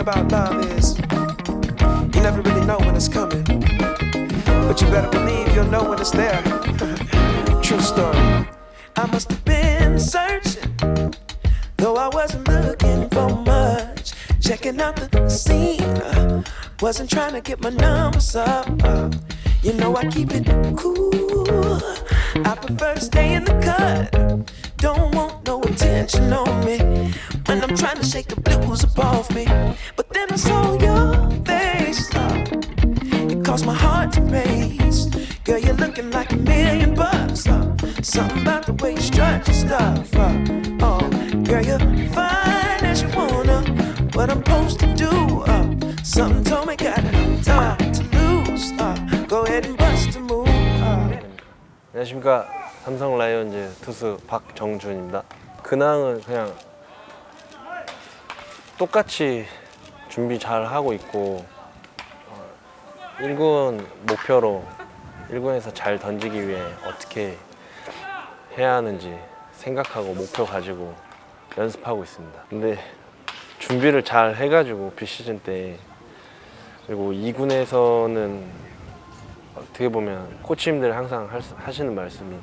about love is you never really know when it's coming, but you better believe you'll know when it's there. True story. I must have been searching, though I wasn't looking for much. Checking out the scene, uh, wasn't trying to get my numbers up. uh, you know I keep it cool. I prefer to stay in the cut. Don't want attention on me when I'm trying to shake the blues up off me. But then I saw your face. uh, it caused my heart to race. Girl, you're looking like a million bucks. Uh, something about the way you strut your stuff. Uh, oh, girl, you're fine as you wanna. What I'm supposed to do? Uh, something told me got time to lose. Uh, go ahead and bust a move. Uh. 안녕하십니까 삼성 라이온즈 투수 박정준입니다. 근황은 그냥 똑같이 준비 잘 하고 있고 어, 1군 목표로 1군에서 잘 던지기 위해 어떻게 해야 하는지 생각하고 목표 가지고 연습하고 있습니다. 근데 준비를 잘 해가지고 비시즌 때 그리고 2군에서는 어떻게 보면 코치님들 항상 하시는 말씀이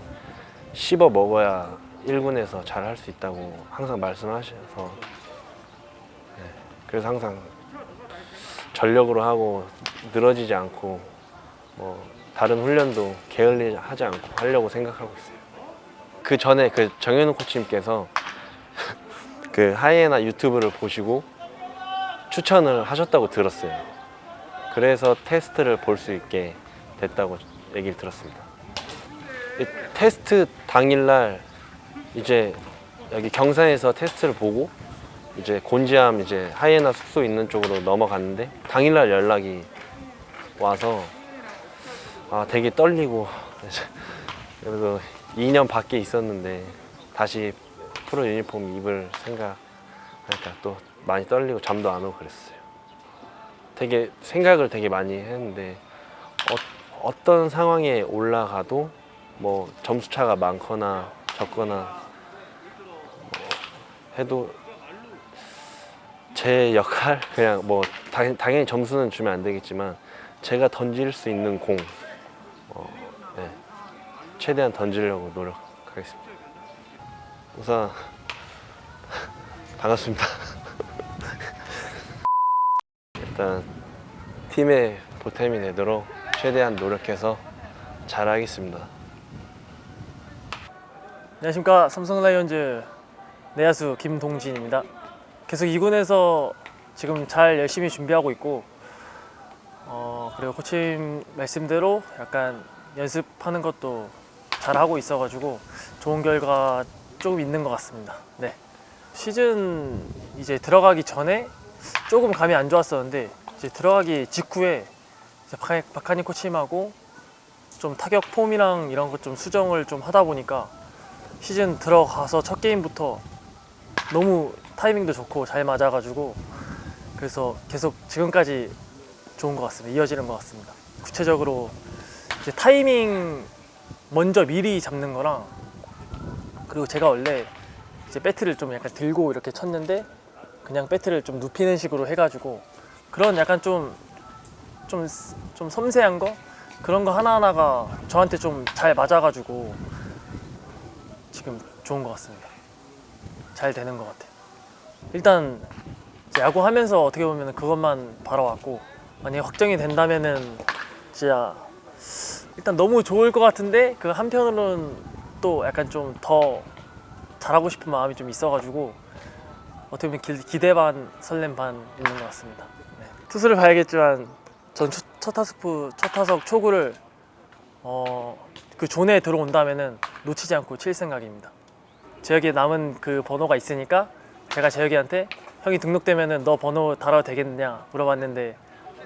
씹어 먹어야 1군에서 잘 할 수 있다고 항상 말씀하셔서 네, 그래서 항상 전력으로 하고 늘어지지 않고 뭐 다른 훈련도 게을리하지 않고 하려고 생각하고 있어요. 그 전에 그 정현우 코치님께서 그 하이에나 유튜브를 보시고 추천을 하셨다고 들었어요. 그래서 테스트를 볼 수 있게 됐다고 얘기를 들었습니다. 이 테스트 당일날 이제 여기 경산에서 테스트를 보고 이제 곤지암 이제 하이에나 숙소 있는 쪽으로 넘어갔는데 당일날 연락이 와서 아 되게 떨리고 그래서 2년 밖에 있었는데 다시 프로 유니폼 입을 생각하니까 또 많이 떨리고 잠도 안 오고 그랬어요. 되게 생각을 되게 많이 했는데 어, 떤 상황에 올라가도 뭐 점수 차가 많거나 적거나 뭐 해도 제 역할 그냥 뭐 당, 당연히 점수는 주면 안 되겠지만 제가 던질 수 있는 공 어, 네, 최대한 던지려고 노력하겠습니다. 우선 반갑습니다. 일단 팀의 보탬이 되도록 최대한 노력해서 잘하겠습니다. 안녕하십니까 삼성 라이온즈 내야수 김동진입니다. 계속 2군에서 지금 잘 열심히 준비하고 있고 어, 그리고 코치님 말씀대로 약간 연습하는 것도 잘 하고 있어가지고 좋은 결과 조금 있는 것 같습니다. 네 시즌 이제 들어가기 전에 조금 감이 안 좋았었는데 이제 들어가기 직후에 박하니 코치님하고 좀 타격 폼이랑 이런 것 좀 수정을 좀 하다 보니까 시즌 들어가서 첫 게임부터 너무 타이밍도 좋고 잘 맞아가지고 그래서 계속 지금까지 좋은 것 같습니다. 이어지는 것 같습니다. 구체적으로 이제 타이밍 먼저 미리 잡는 거랑 그리고 제가 원래 이제 배트를 좀 약간 들고 이렇게 쳤는데 그냥 배트를 좀 눕히는 식으로 해가지고 그런 약간 좀 좀, 좀 섬세한 거 그런 거 하나하나가 저한테 좀 잘 맞아가지고 지금 좋은 것 같습니다. 잘 되는 것 같아요. 일단 야구하면서 어떻게 보면 그것만 바라왔고 만약에 확정이 된다면은 진짜 일단 너무 좋을 것 같은데 그 한편으로는 또 약간 좀 더 잘하고 싶은 마음이 좀 있어가지고 어떻게 보면 기, 기대 반 설렘 반 있는 것 같습니다. 네. 투수를 봐야겠지만 전 첫, 첫 타석 첫 타석 초구를 어, 그 존에 들어온다면은 놓치지 않고 칠 생각입니다. 재혁이 남은 그 번호가 있으니까 제가 재혁이한테 형이 등록되면은 너 번호 달아도 되겠느냐 물어봤는데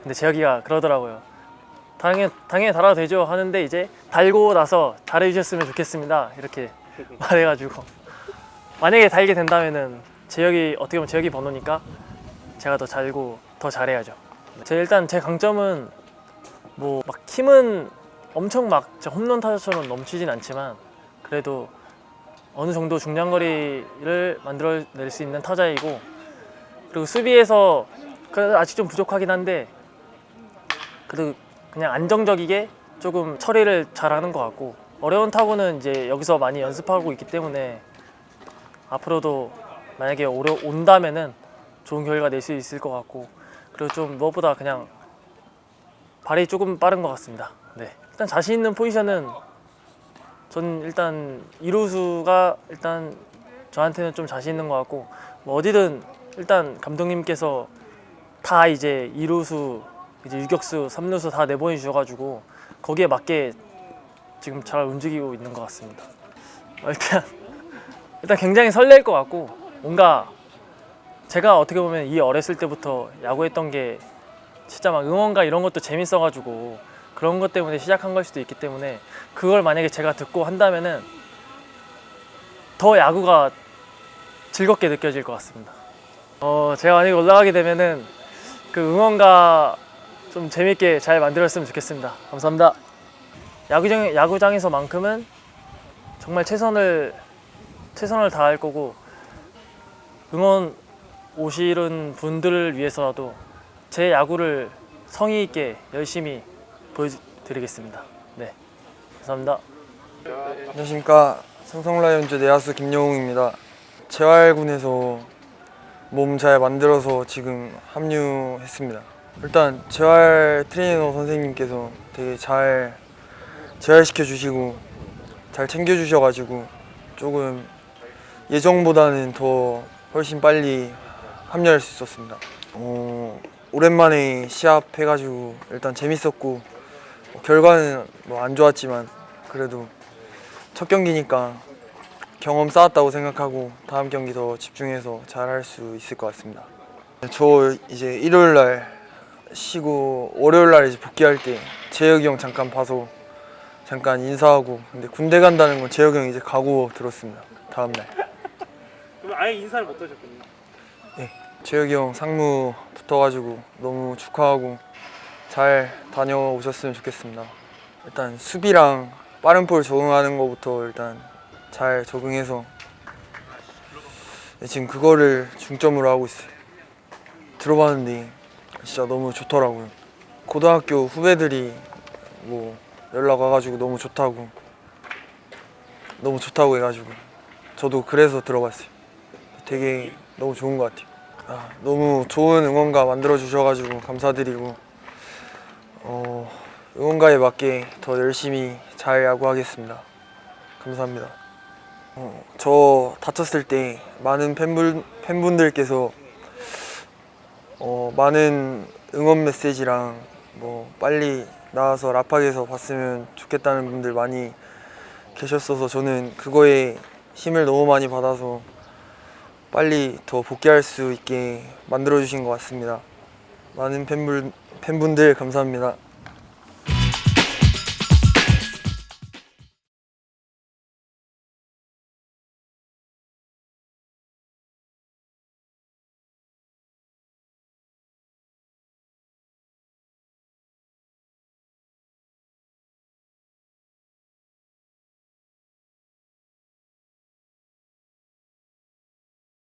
근데 재혁이가 그러더라고요. 당연 당연히 달아도 되죠 하는데 이제 달고 나서 잘해주셨으면 좋겠습니다 이렇게 말해가지고 만약에 달게 된다면은 재혁이 어떻게 보면 재혁이 번호니까 제가 더 잘고 더 잘해야죠. 제 일단 제 강점은 뭐 막 힘은 엄청 막 홈런 타자처럼 넘치진 않지만 그래도 어느 정도 중량거리를 만들어낼 수 있는 타자이고 그리고 수비에서 그래도 아직 좀 부족하긴 한데 그래도 그냥 안정적이게 조금 처리를 잘하는 것 같고 어려운 타구는 이제 여기서 많이 연습하고 있기 때문에 앞으로도 만약에 오려 온다면은 좋은 결과 낼 수 있을 것 같고 그리고 좀 무엇보다 그냥 발이 조금 빠른 것 같습니다. 네. 일단 자신 있는 포지션은 전 일단 이루수가 일단 저한테는 좀 자신 있는 것 같고 뭐 어디든 일단 감독님께서 다 이제 이루수 이제 유격수, 삼루수 다 내보내 주셔가지고 거기에 맞게 지금 잘 움직이고 있는 것 같습니다. 어, 일단 일단 굉장히 설레일 것 같고 뭔가 제가 어떻게 보면 이 어렸을 때부터 야구했던 게 진짜 막 응원가 이런 것도 재밌어가지고 그런 것 때문에 시작한 걸 수도 있기 때문에 그걸 만약에 제가 듣고 한다면은 더 야구가 즐겁게 느껴질 것 같습니다. 어 제가 만약에 올라가게 되면은 그 응원가 좀 재밌게 잘 만들었으면 좋겠습니다. 감사합니다. 야구장 야구장에서만큼은 정말 최선을 최선을 다할 거고 응원 오시는 분들을 위해서라도 제 야구를 성의 있게 열심히 보여드리겠습니다. 네, 감사합니다. 안녕하십니까. 삼성라이온즈 내야수 김영웅입니다. 재활군에서 몸 잘 만들어서 지금 합류했습니다. 일단 재활 트레이너 선생님께서 되게 잘 재활시켜 주시고 잘 챙겨 주셔가지고 조금 예정보다는 더 훨씬 빨리 합류할 수 있었습니다. 어, 오랜만에 시합 해가지고 일단 재밌었고 뭐 결과는 뭐 안 좋았지만 그래도 첫 경기니까 경험 쌓았다고 생각하고 다음 경기 더 집중해서 잘 할 수 있을 것 같습니다. 저 이제 일요일 날 쉬고 월요일 날 이제 복귀할 때 재혁이 형 잠깐 봐서 잠깐 인사하고 근데 군대 간다는 건 재혁이 형 이제 가고 들었습니다. 다음 날 그럼 아예 인사를 못 하셨군요. 재혁이 형 상무 붙어가지고 너무 축하하고 잘 다녀오셨으면 좋겠습니다. 일단 수비랑 빠른 볼 적응하는 것부터 일단 잘 적응해서 네, 지금 그거를 중점으로 하고 있어요. 들어봤는데 진짜 너무 좋더라고요. 고등학교 후배들이 뭐 연락 와가지고 너무 좋다고 너무 좋다고 해가지고 저도 그래서 들어봤어요. 되게 너무 좋은 것 같아요. 아, 너무 좋은 응원가 만들어 주셔가지고 감사드리고 어, 응원가에 맞게 더 열심히 잘 야구하겠습니다. 감사합니다. 어, 저 다쳤을 때 많은 팬분, 팬분들께서 어, 많은 응원 메시지랑 뭐 빨리 나와서 라팍에서 봤으면 좋겠다는 분들 많이 계셨어서 저는 그거에 힘을 너무 많이 받아서 빨리 더 복귀할 수 있게 만들어 주신 것 같습니다. 많은 팬분, 팬분들 감사합니다.